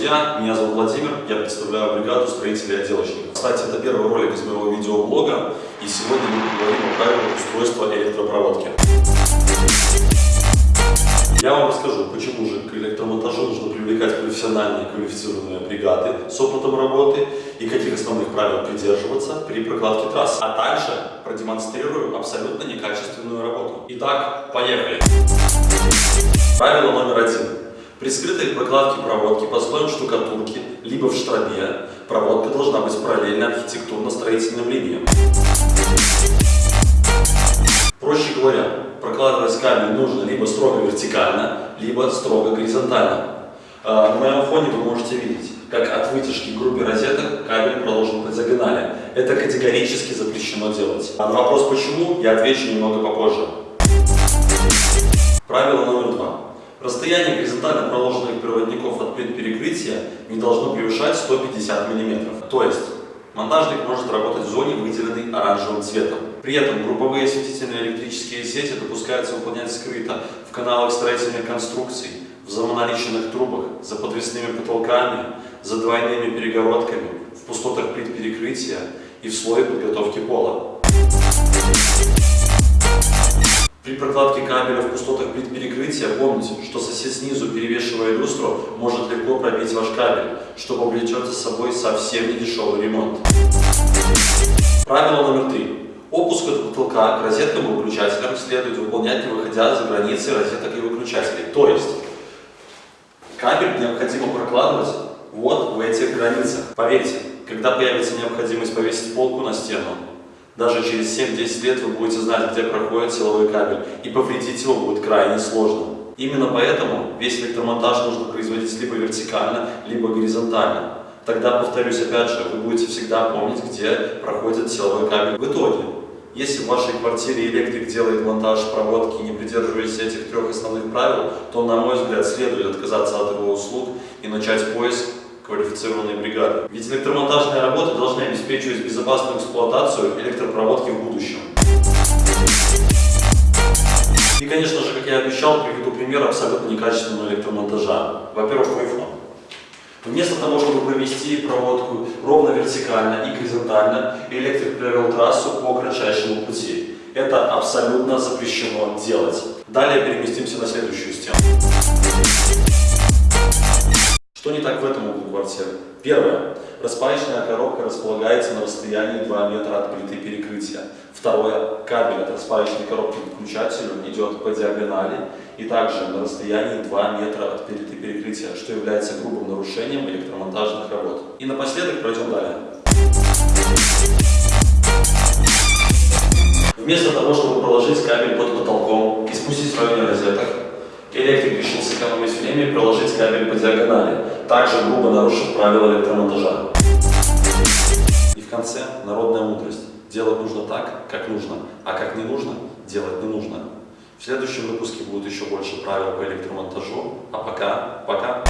друзья, меня зовут Владимир, я представляю бригаду строителей и отделочников. Кстати, это первый ролик из моего видеоблога, и сегодня мы поговорим о правилах устройства электропроводки. Я вам расскажу, почему же к электромонтажу нужно привлекать профессиональные квалифицированные бригады с опытом работы и каких основных правил придерживаться при прокладке трасс. А также продемонстрирую абсолютно некачественную работу. Итак, поехали! Правило номер один. При скрытой прокладке проводки по слоям штукатурки, либо в штробе, проводка должна быть параллельна архитектурно-строительным линиям. Проще говоря, прокладывать кабель нужно либо строго вертикально, либо строго горизонтально. А, на моем фоне вы можете видеть, как от вытяжки группы розеток кабель проложен по диагонали. Это категорически запрещено делать. А на вопрос почему, я отвечу немного попозже. Правило номер. Расстояние горизонтально проложенных проводников от плит перекрытия не должно превышать 150 мм. То есть монтажник может работать в зоне, выделенной оранжевым цветом. При этом групповые осветительные электрические сети допускаются выполнять скрыто в каналах строительных конструкций, в замоноличенных трубах, за подвесными потолками, за двойными перегородками, в пустотах плит перекрытия и в слое подготовки пола. Прокладке кабеля в пустотах плит перекрытия помните, что сосед снизу, перевешивая люстру, может легко пробить ваш кабель, что повлечет за собой совсем недешевый ремонт. Правило номер три. Опуск от потолка к розеткам и выключателям следует выполнять, не выходя за границы розеток и выключателей. То есть, кабель необходимо прокладывать вот в этих границах. Поверьте, когда появится необходимость повесить полку на стену, даже через 7-10 лет вы будете знать, где проходит силовой кабель, и повредить его будет крайне сложно. Именно поэтому весь электромонтаж нужно производить либо вертикально, либо горизонтально. Тогда, повторюсь опять же, вы будете всегда помнить, где проходит силовой кабель. В итоге, если в вашей квартире электрик делает монтаж проводки, не придерживаясь этих трех основных правил, то, на мой взгляд, следует отказаться от его услуг и начать поиск квалифицированной бригады. Ведь электромонтажные работы должны обеспечивать безопасную эксплуатацию электропроводки в будущем. И, конечно же, как я обещал, приведу пример абсолютно некачественного электромонтажа. Во-первых, Wi-Fi. Вместо того, чтобы провести проводку ровно вертикально и горизонтально, электрик провел трассу по кратчайшему пути. Это абсолютно запрещено делать. Далее переместимся на следующую стену. Квартиры? Первое. Распаечная коробка располагается на расстоянии 2 метра от плиты перекрытия. Второе. Кабель от распаечной коробки к выключателю идет по диагонали и также на расстоянии 2 метра от плиты перекрытия, что является грубым нарушением электромонтажных работ. И напоследок пройдем далее. Вместо того, чтобы проложить кабель под потолком и спустить в районе розеток, Электрик решил сэкономить время и проложить кабель по диагонали, также грубо нарушив правила электромонтажа. И в конце народная мудрость. Делать нужно так, как нужно, а как не нужно, делать не нужно. В следующем выпуске будет еще больше правил по электромонтажу. А пока, пока.